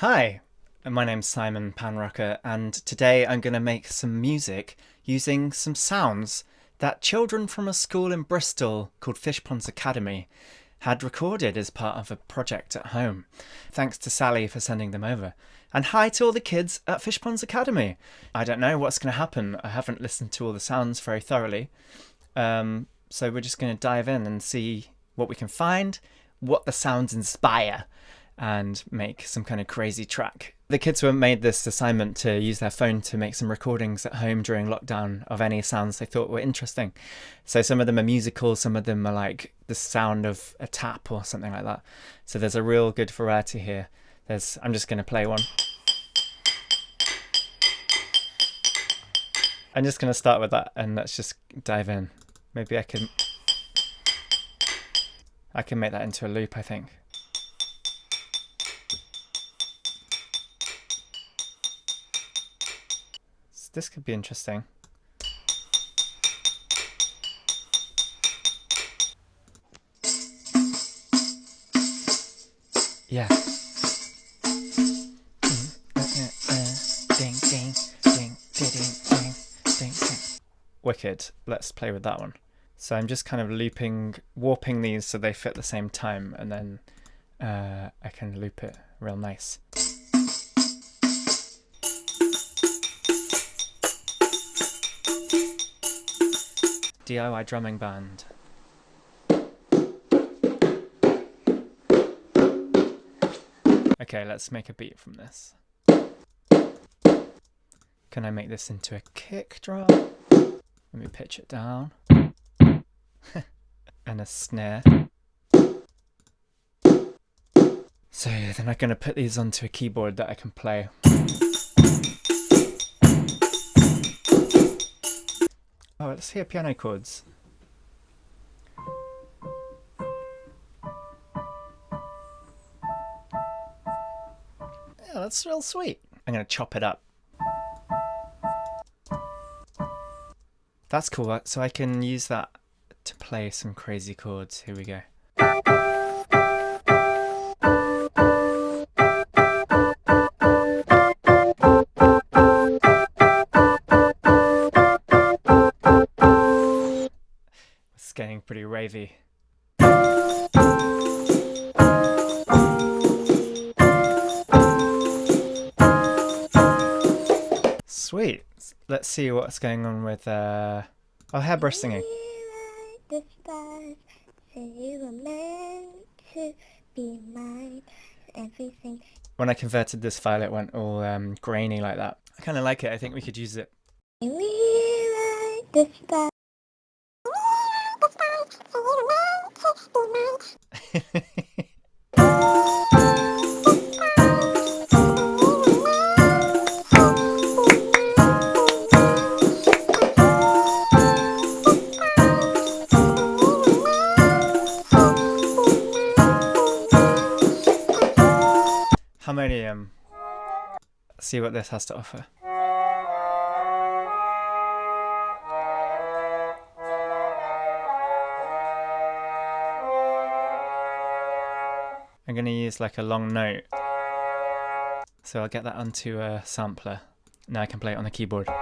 Hi, my name's Simon Panrucker, and today I'm going to make some music using some sounds that children from a school in Bristol called Fishponds Academy had recorded as part of a project at home. Thanks to Sally for sending them over. And hi to all the kids at Fishponds Academy. I don't know what's going to happen. I haven't listened to all the sounds very thoroughly. Um, so we're just going to dive in and see what we can find, what the sounds inspire, and make some kind of crazy track. The kids were made this assignment to use their phone to make some recordings at home during lockdown of any sounds they thought were interesting. So some of them are musical, some of them are like the sound of a tap or something like that. So there's a real good variety here. There's I'm just going to play one. I'm just going to start with that and let's just dive in. Maybe I can I can make that into a loop, I think. This could be interesting. Yeah. Wicked. Let's play with that one. So I'm just kind of looping, warping these so they fit the same time, and then uh, I can loop it real nice. DIY drumming band. Okay, let's make a beat from this. Can I make this into a kick drum? Let me pitch it down. and a snare. So then I'm going to put these onto a keyboard that I can play. Oh, let's hear piano chords. Yeah, that's real sweet. I'm going to chop it up. That's cool, so I can use that to play some crazy chords. Here we go. Ravey. Sweet. Let's see what's going on with uh oh hairbrush singing. When I converted this file it went all um, grainy like that. I kinda like it, I think we could use it. Harmonium. See what this has to offer. I'm going to use like a long note. So I'll get that onto a sampler. Now I can play it on the keyboard. I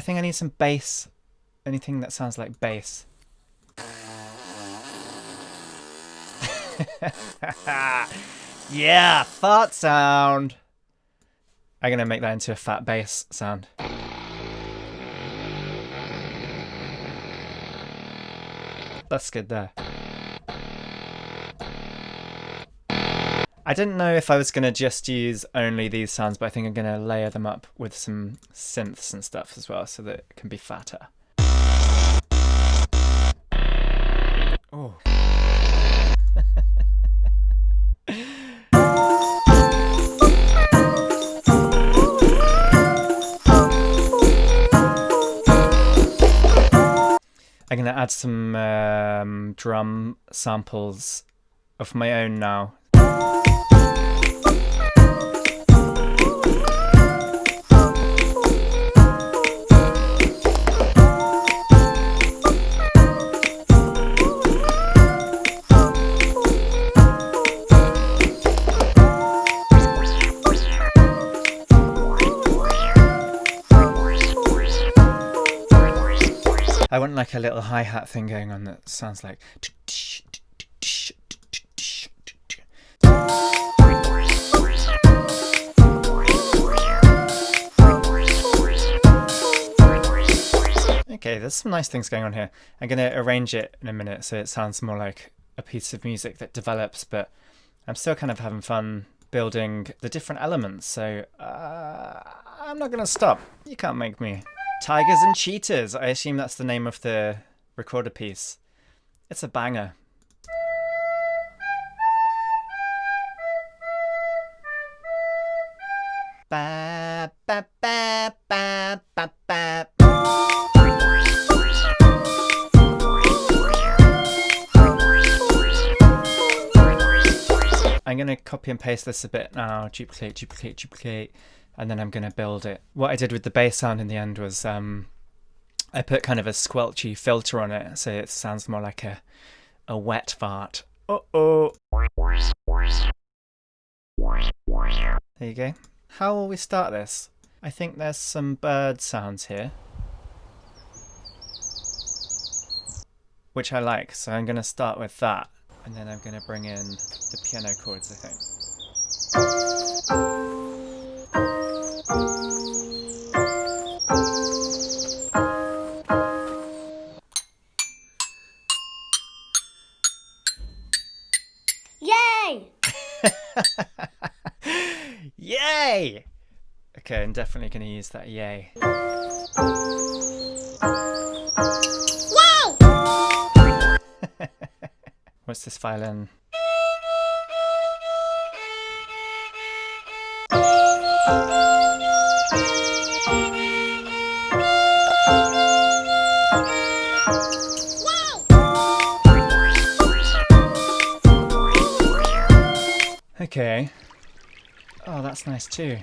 think I need some bass. Anything that sounds like bass. yeah, fart sound. I'm going to make that into a fat bass sound. That's good there. I didn't know if I was going to just use only these sounds, but I think I'm going to layer them up with some synths and stuff as well so that it can be fatter. Oh. I'm to add some um, drum samples of my own now. Like a little hi-hat thing going on that sounds like Okay, there's some nice things going on here. I'm going to arrange it in a minute so it sounds more like a piece of music that develops, but I'm still kind of having fun building the different elements, so uh, I'm not going to stop. You can't make me. Tigers and Cheetahs. I assume that's the name of the recorder piece. It's a banger. Ba, ba, ba, ba, ba, ba. I'm going to copy and paste this a bit now, duplicate, duplicate, duplicate, and then I'm going to build it. What I did with the bass sound in the end was um, I put kind of a squelchy filter on it, so it sounds more like a, a wet fart. Uh-oh. There you go. How will we start this? I think there's some bird sounds here. Which I like, so I'm going to start with that. And then I'm going to bring in the piano chords, I think. Okay, I'm definitely going to use that yay. What's this violin? Okay. Oh, that's nice too.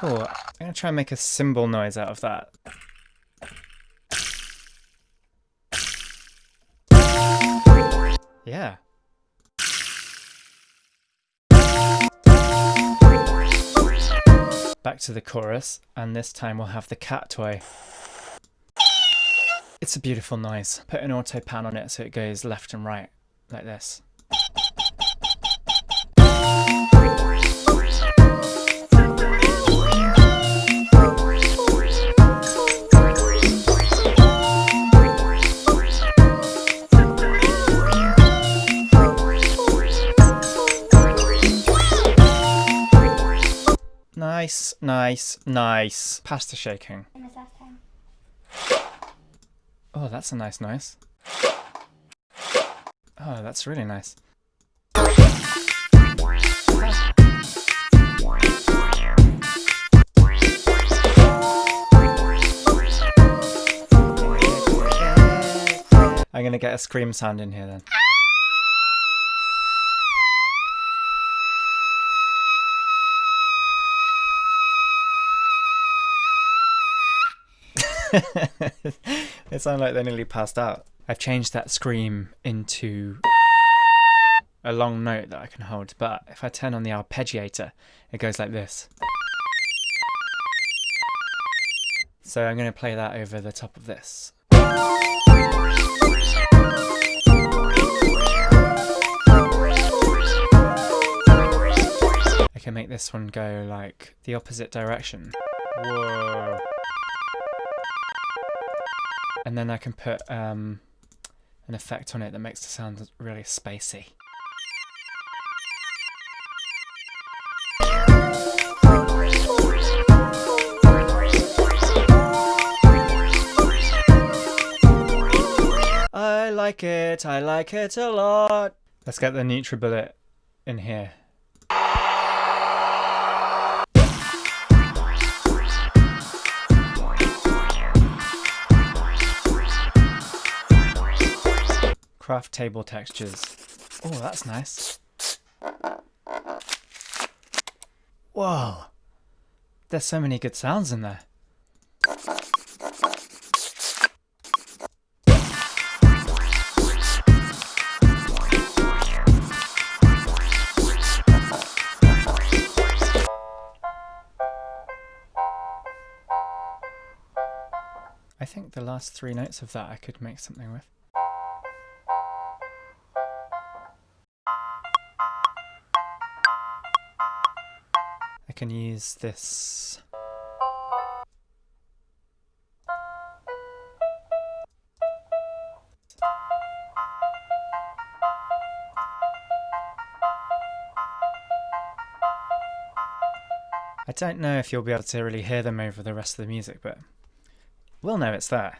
Cool. I'm going to try and make a cymbal noise out of that. Yeah. Back to the chorus, and this time we'll have the cat toy. It's a beautiful noise. Put an auto pan on it so it goes left and right, like this. Nice, nice. Pasta shaking. Oh, that's a nice noise. Oh, that's really nice. I'm gonna get a scream sound in here then. it sounded like they nearly passed out. I've changed that scream into a long note that I can hold, but if I turn on the arpeggiator, it goes like this. So I'm going to play that over the top of this. I can make this one go like the opposite direction. Whoa and then I can put um, an effect on it that makes the sound really spacey. I like it, I like it a lot. Let's get the NutriBullet in here. Craft table textures. Oh, that's nice. Whoa. There's so many good sounds in there. I think the last three notes of that I could make something with. Can use this. I don't know if you'll be able to really hear them over the rest of the music, but we'll know it's there.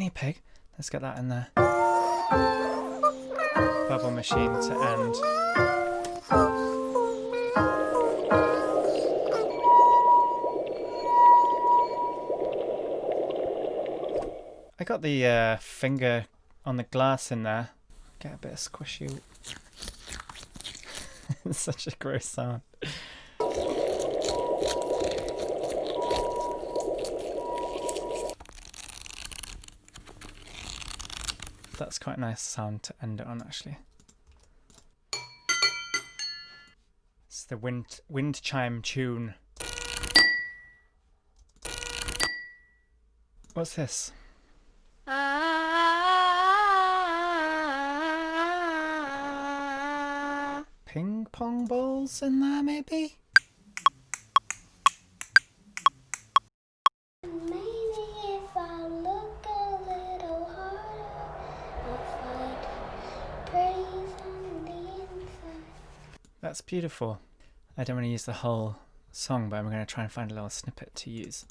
Guinea pig. Let's get that in there. Bubble machine to end. I got the uh, finger on the glass in there. Get a bit of squishy. it's such a gross sound. That's quite a nice sound to end it on, actually. It's the wind wind chime tune. What's this? Ah. Ping pong balls in there, maybe? Maybe if I look a little harder, I'll find praise on the inside. That's beautiful. I don't want to use the whole song, but I'm going to try and find a little snippet to use.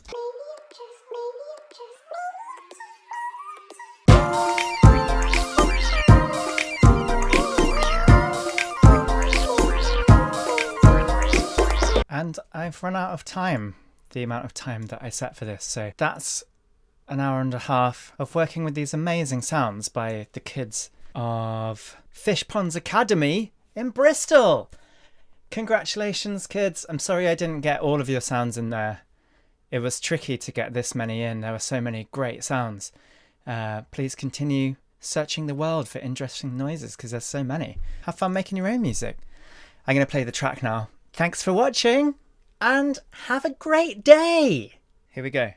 And I've run out of time, the amount of time that I set for this. So that's an hour and a half of working with these amazing sounds by the kids of Fishponds Academy in Bristol. Congratulations, kids. I'm sorry I didn't get all of your sounds in there. It was tricky to get this many in. There were so many great sounds. Uh, please continue searching the world for interesting noises because there's so many. Have fun making your own music. I'm going to play the track now. Thanks for watching and have a great day. Here we go.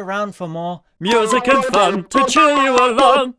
Around for more. Music and fun to cheer you along.